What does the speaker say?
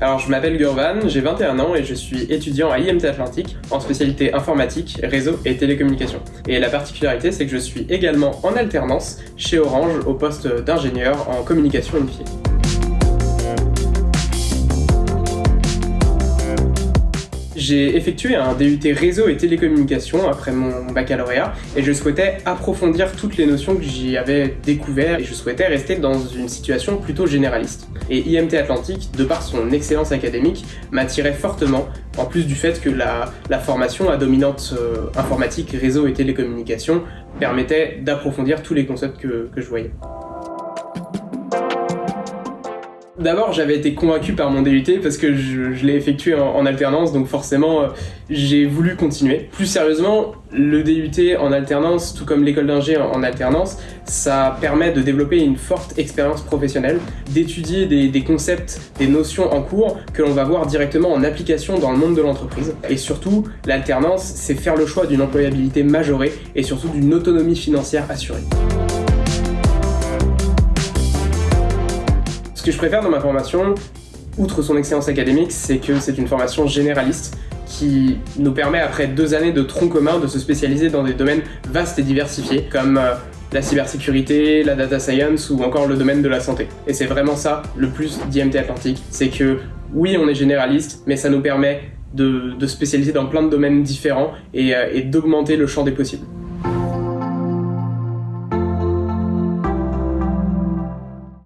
Alors je m'appelle Gurvan, j'ai 21 ans et je suis étudiant à IMT Atlantique en spécialité informatique, réseau et télécommunications. Et la particularité c'est que je suis également en alternance chez Orange au poste d'ingénieur en communication unifiée. J'ai effectué un DUT réseau et télécommunications après mon baccalauréat et je souhaitais approfondir toutes les notions que j'y avais découvertes et je souhaitais rester dans une situation plutôt généraliste. Et IMT Atlantique, de par son excellence académique, m'attirait fortement, en plus du fait que la, formation à dominante euh, informatique, réseau et télécommunications permettait d'approfondir tous les concepts que je voyais. D'abord, j'avais été convaincu par mon DUT parce que je, l'ai effectué en, alternance, donc forcément, euh, j'ai voulu continuer. Plus sérieusement, le DUT en alternance, tout comme l'école d'ingé en, alternance, ça permet de développer une forte expérience professionnelle, d'étudier des, concepts, des notions en cours que l'on va voir directement en application dans le monde de l'entreprise. Et surtout, l'alternance, c'est faire le choix d'une employabilité majorée et surtout d'une autonomie financière assurée. Que je préfère dans ma formation, outre son excellence académique, c'est que c'est une formation généraliste qui nous permet, après deux années de tronc commun, de se spécialiser dans des domaines vastes et diversifiés, comme euh, la cybersécurité, la data science ou encore le domaine de la santé. Et c'est vraiment ça le plus d'IMT Atlantique, c'est que oui, on est généraliste, mais ça nous permet de, spécialiser dans plein de domaines différents et, euh, et d'augmenter le champ des possibles.